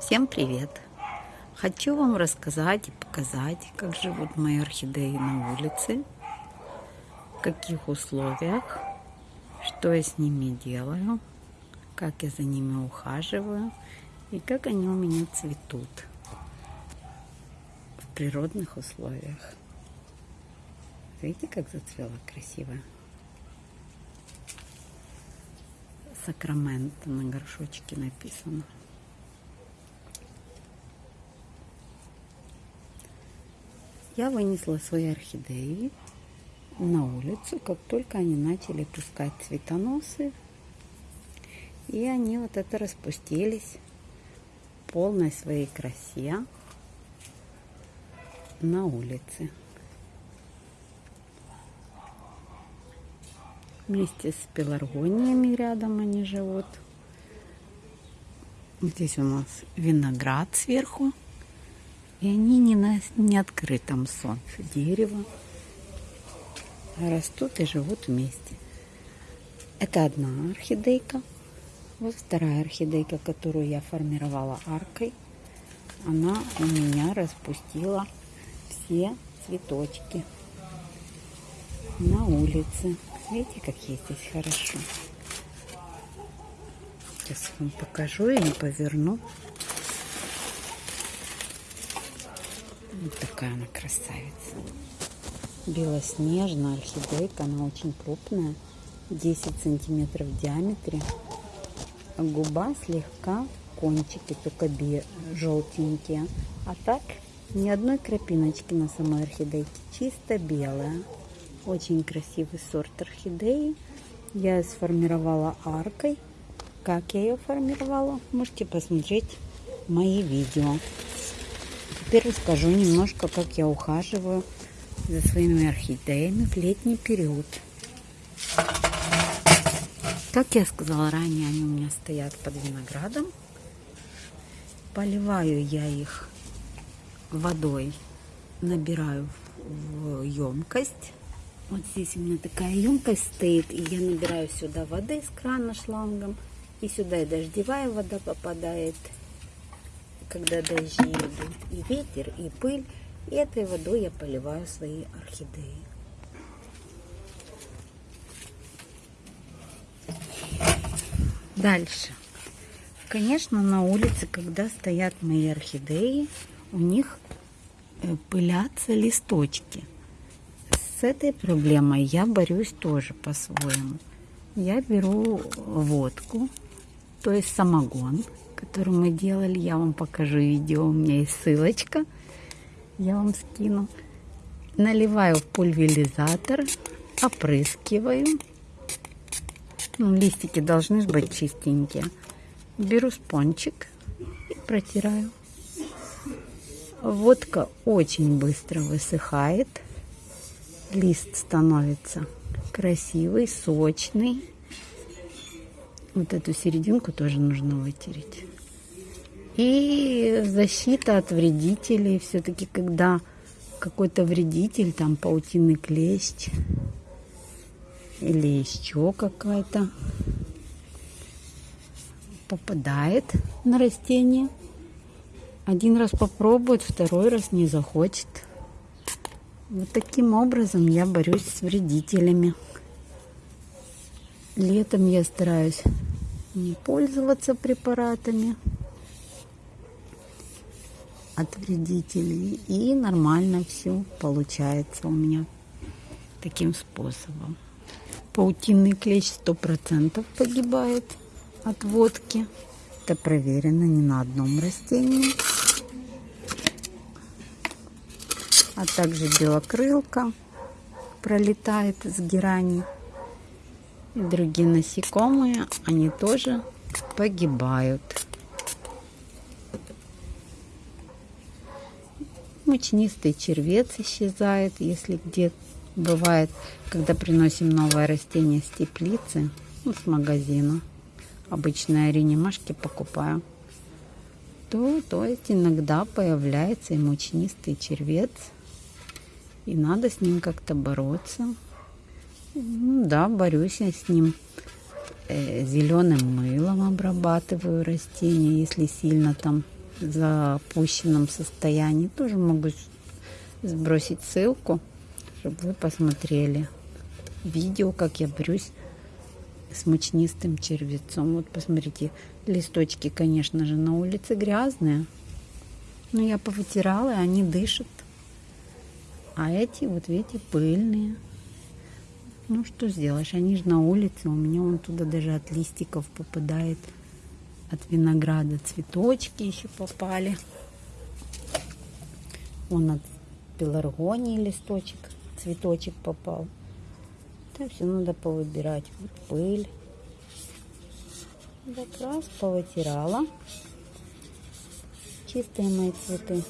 Всем привет! Хочу вам рассказать и показать, как живут мои орхидеи на улице, в каких условиях, что я с ними делаю, как я за ними ухаживаю и как они у меня цветут в природных условиях. Видите, как зацвела красиво? Сакраменто на горшочке написано. Я вынесла свои орхидеи на улицу, как только они начали пускать цветоносы. И они вот это распустились в полной своей красе на улице. Вместе с пеларгониями рядом они живут. Здесь у нас виноград сверху. И они не на не открытом солнце дерево. Растут и живут вместе. Это одна орхидейка. Вот вторая орхидейка, которую я формировала аркой. Она у меня распустила все цветочки на улице. Видите, как ей здесь хорошо. Сейчас вам покажу и поверну. Вот такая она красавица. Белоснежная орхидейка, она очень крупная. 10 сантиметров в диаметре. Губа слегка, кончики только желтенькие. А так ни одной крапиночки на самой орхидейке. Чисто белая. Очень красивый сорт орхидеи. Я ее сформировала аркой. Как я ее формировала, можете посмотреть мои видео. Теперь расскажу немножко, как я ухаживаю за своими орхидеями в летний период. Как я сказала ранее, они у меня стоят под виноградом. Поливаю я их водой, набираю в емкость. Вот здесь у меня такая емкость стоит, и я набираю сюда воды с крана шлангом. И сюда и дождевая вода попадает, когда дожди идут, и ветер, и пыль. И этой водой я поливаю свои орхидеи. Дальше. Конечно, на улице, когда стоят мои орхидеи, у них э, пылятся листочки. С этой проблемой я борюсь тоже по-своему. Я беру водку, то есть самогон, который мы делали. Я вам покажу видео, у меня есть ссылочка. Я вам скину. Наливаю в пульверизатор, опрыскиваю. Ну, листики должны быть чистенькие. Беру спончик и протираю. Водка очень быстро высыхает. Лист становится красивый, сочный. Вот эту серединку тоже нужно вытереть. И защита от вредителей. Все-таки, когда какой-то вредитель, там паутинный клещ или еще какая-то попадает на растение. Один раз попробует, второй раз не захочет. Вот таким образом я борюсь с вредителями. Летом я стараюсь не пользоваться препаратами от вредителей. И нормально все получается у меня таким способом. Паутинный клещ сто процентов погибает от водки. Это проверено не на одном растении. А также белокрылка пролетает с герани. И другие насекомые, они тоже погибают. Мучнистый червец исчезает, если где бывает, когда приносим новое растение с теплицы, ну, с магазина. Обычно реанимашки покупаю. То, то есть иногда появляется и мучнистый червец. И надо с ним как-то бороться. Ну, да, борюсь я с ним. Э, зеленым мылом обрабатываю растения, если сильно там в запущенном состоянии. Тоже могу сбросить ссылку, чтобы вы посмотрели видео, как я борюсь с мучнистым червецом. Вот посмотрите, листочки, конечно же, на улице грязные. Но я повытирала, и они дышат. А эти, вот видите, пыльные. Ну, что сделаешь, они же на улице. У меня он туда даже от листиков попадает. От винограда цветочки еще попали. Он от пеларгонии листочек, цветочек попал. Это все надо повыбирать. Вот пыль. Так раз повытирала. Чистые мои цветы.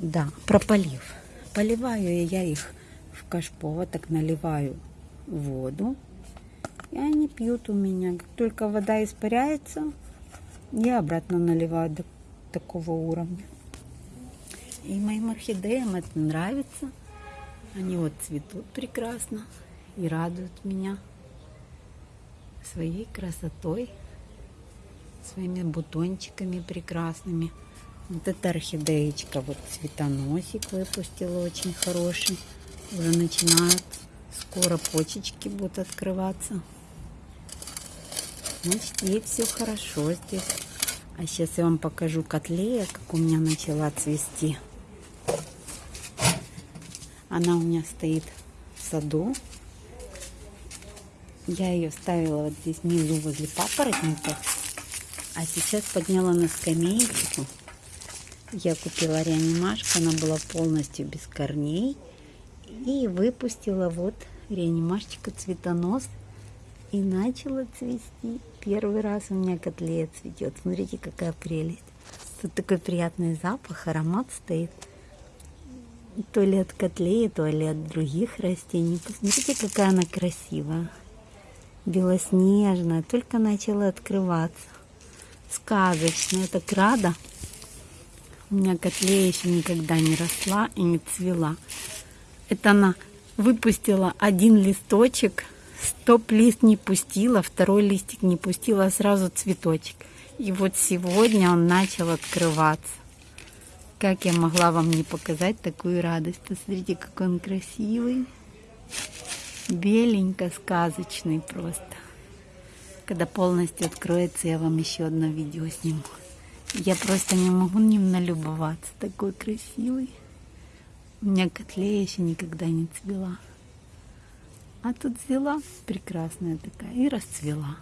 Да, прополив. Поливаю я их в кашпо, так наливаю воду. И они пьют у меня. Как только вода испаряется, я обратно наливаю до такого уровня. И моим орхидеям это нравится. Они вот цветут прекрасно и радуют меня своей красотой, своими бутончиками прекрасными. Вот эта орхидеечка, вот цветоносик выпустила очень хороший. Уже начинают, скоро почечки будут открываться. Значит, ей все хорошо здесь. А сейчас я вам покажу котлея, как у меня начала цвести. Она у меня стоит в саду. Я ее ставила вот здесь внизу возле папоротника. А сейчас подняла на скамеечку. Я купила реанимашку, она была полностью без корней. И выпустила вот реанимашечку цветонос. И начала цвести. Первый раз у меня котлея цветет. Смотрите, какая прелесть. Тут такой приятный запах, аромат стоит. То ли от котлеи, то ли от других растений. Посмотрите, какая она красивая белоснежная, только начала открываться. Сказочная, так рада. У меня котлея еще никогда не росла и не цвела. Это она выпустила один листочек, стоп-лист не пустила, второй листик не пустила, а сразу цветочек. И вот сегодня он начал открываться. Как я могла вам не показать такую радость? Посмотрите, какой он красивый беленько, сказочный просто. Когда полностью откроется, я вам еще одно видео сниму. Я просто не могу ним налюбоваться. Такой красивый. У меня котлея еще никогда не цвела. А тут взяла прекрасная такая и расцвела.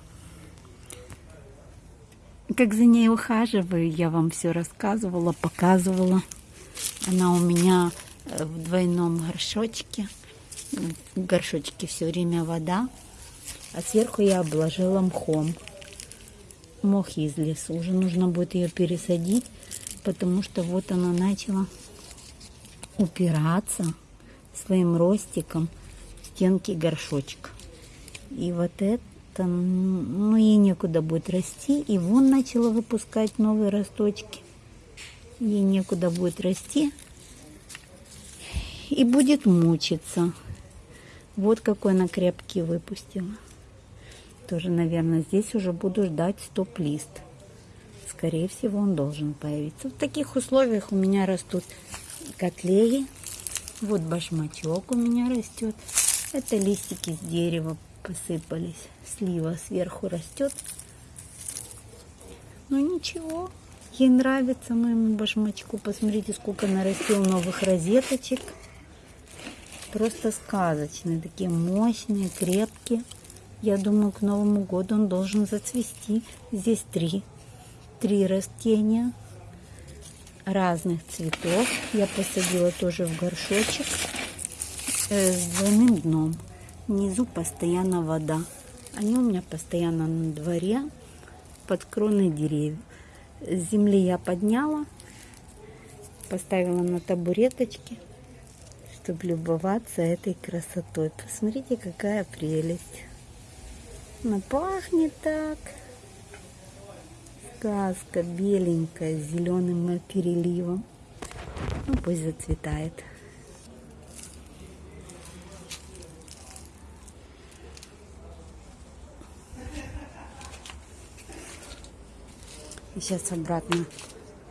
Как за ней ухаживаю, я вам все рассказывала, показывала. Она у меня э, в двойном горшочке в горшочке все время вода, а сверху я обложила мхом. Мох из леса. Уже нужно будет ее пересадить, потому что вот она начала упираться своим ростиком в стенки горшочка. И вот это, ну, ей некуда будет расти. И вон начала выпускать новые росточки. Ей некуда будет расти. И будет мучиться. Вот какой она крепкий выпустила. Тоже, наверное, здесь уже буду ждать стоп-лист. Скорее всего, он должен появиться. В таких условиях у меня растут котлеи. Вот башмачок у меня растет. Это листики с дерева посыпались. Слива сверху растет. Ну ничего, ей нравится моему башмачку. Посмотрите, сколько нарастил новых розеточек просто сказочные, такие мощные, крепкие. Я думаю, к Новому году он должен зацвести. Здесь три, три растения разных цветов. Я посадила тоже в горшочек э, с двойным дном. Внизу постоянно вода. Они у меня постоянно на дворе под кроной деревьев. С земли я подняла, поставила на табуреточки чтобы любоваться этой красотой. Посмотрите, какая прелесть. Она пахнет так. Сказка беленькая, с зеленым переливом. Ну, пусть зацветает. И сейчас обратно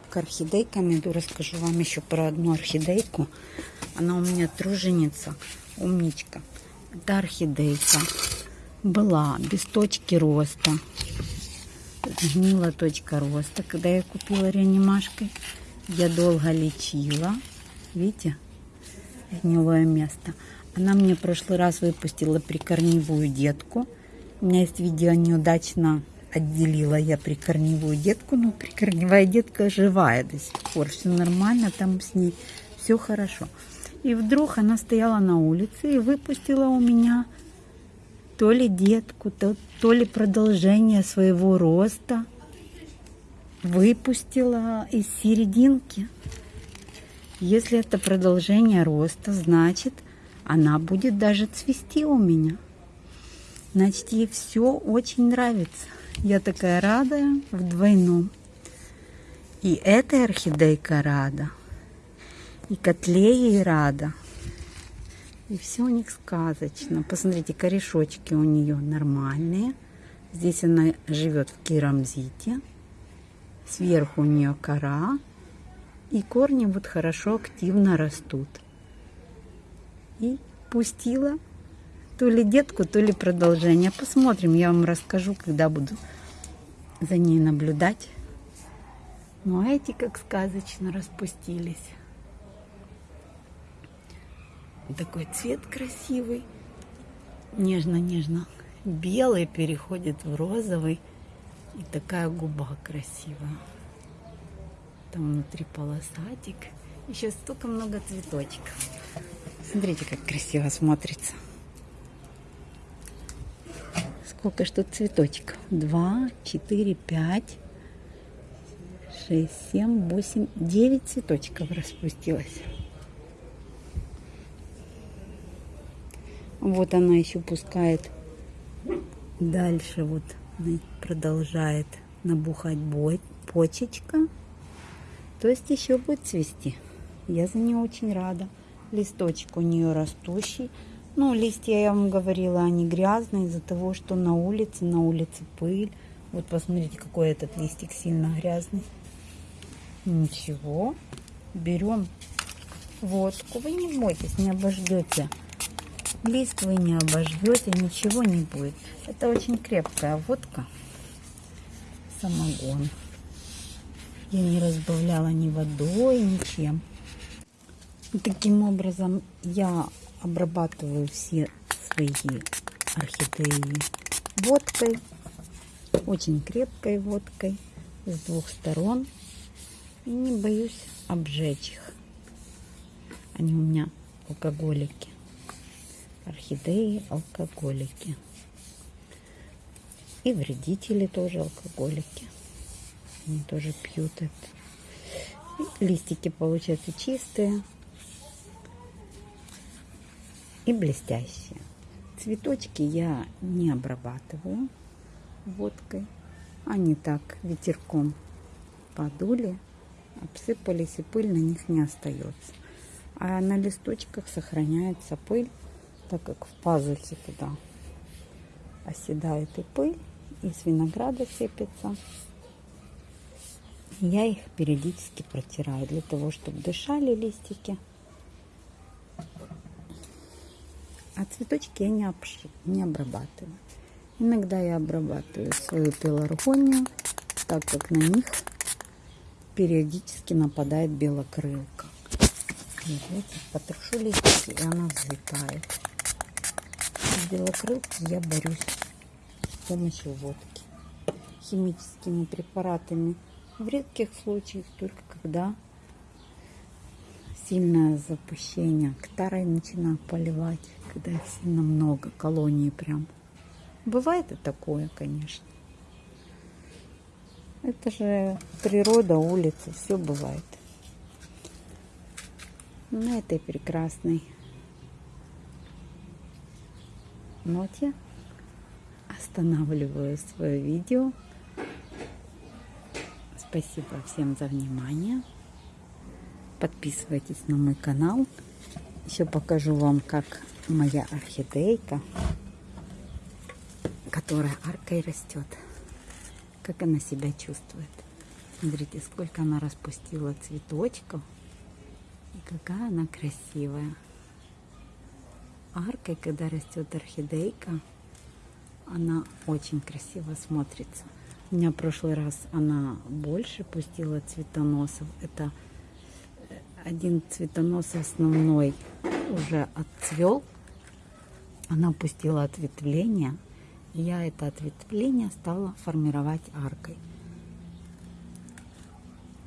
к орхидейкам иду, расскажу вам еще про одну орхидейку. Она у меня труженица, умничка. Это орхидейка. Была без точки роста. Гнила точка роста. Когда я купила реанимашкой, я долго лечила. Видите? Гнилое место. Она мне в прошлый раз выпустила прикорневую детку. У меня есть видео неудачно отделила я прикорневую детку, но прикорневая детка живая до сих пор, все нормально, там с ней все хорошо. И вдруг она стояла на улице и выпустила у меня то ли детку, то, то ли продолжение своего роста. Выпустила из серединки. Если это продолжение роста, значит, она будет даже цвести у меня. Значит, ей все очень нравится. Я такая рада в двойном. И эта орхидейка рада, и котлеей рада. И все у них сказочно. Посмотрите, корешочки у нее нормальные. Здесь она живет в керамзите. Сверху у нее кора. И корни вот хорошо активно растут. И пустила то ли детку, то ли продолжение. Посмотрим, я вам расскажу, когда буду за ней наблюдать. Ну, а эти как сказочно распустились. Такой цвет красивый. Нежно-нежно. Белый переходит в розовый. И такая губа красивая. Там внутри полосатик. Еще столько много цветочков. Смотрите, как красиво смотрится. Сколько тут цветочков? Два, четыре, пять, шесть, семь, восемь, девять цветочков распустилось. Вот она еще пускает дальше, вот продолжает набухать почечка. То есть еще будет цвести. Я за нее очень рада. Листочек у нее растущий. Ну, листья, я вам говорила, они грязные из-за того, что на улице, на улице пыль. Вот посмотрите, какой этот листик сильно грязный. Ничего. Берем водку. Вы не бойтесь, не обождете. Лист вы не обождете, ничего не будет. Это очень крепкая водка. Самогон. Я не разбавляла ни водой, ничем. Таким образом я обрабатываю все свои орхидеи водкой, очень крепкой водкой с двух сторон. И не боюсь обжечь их. Они у меня алкоголики. Орхидеи алкоголики. И вредители тоже алкоголики. Они тоже пьют это. И листики получаются чистые и блестящие. Цветочки я не обрабатываю водкой. Они так ветерком подули, обсыпались, и пыль на них не остается. А на листочках сохраняется пыль, так как в пазухе туда оседает и пыль, и с винограда сыпется. Я их периодически протираю для того, чтобы дышали листики. А цветочки я не, обш... не обрабатываю. Иногда я обрабатываю свою пеларгонию, так как на них периодически нападает белокрылка. Видите, потрошу листики, и она взлетает. С белокрылкой я борюсь с помощью водки. Химическими препаратами в редких случаях, только когда сильное запущение. Ктарой начинаю поливать, когда их сильно много, колонии прям. Бывает и такое, конечно. Это же природа, улица, все бывает. На этой прекрасной ноте останавливаю свое видео. Спасибо всем за внимание. Подписывайтесь на мой канал. Еще покажу вам, как моя орхидейка, которая аркой растет, как она себя чувствует. Смотрите, сколько она распустила цветочков. И какая она красивая. Аркой, когда растет орхидейка, она очень красиво смотрится. У меня в прошлый раз она больше пустила цветоносов. Это один цветонос основной уже отцвел. Она пустила ответвление. Я это ответвление стала формировать аркой.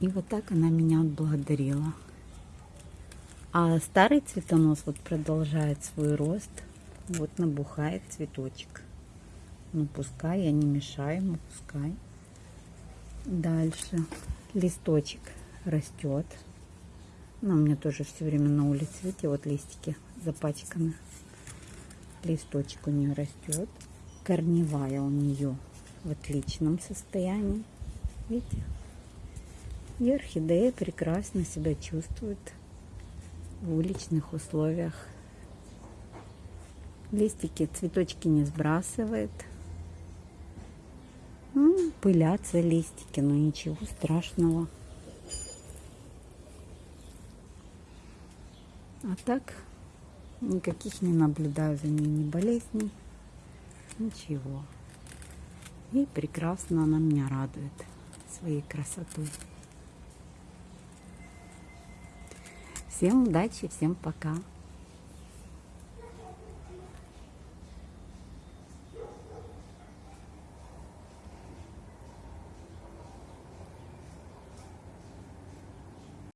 И вот так она меня отблагодарила. А старый цветонос вот продолжает свой рост. Вот набухает цветочек. Ну пускай, я не мешаю ему, пускай. Дальше листочек растет. Ну, у меня тоже все время на улице, видите, вот листики запачканы. Листочек у нее растет. Корневая у нее в отличном состоянии. Видите? И орхидея прекрасно себя чувствует в уличных условиях. Листики, цветочки не сбрасывает. Ну, пылятся листики, но ничего страшного. А так никаких не наблюдаю за ней ни болезней, ничего. И прекрасно она меня радует своей красотой. Всем удачи, всем пока.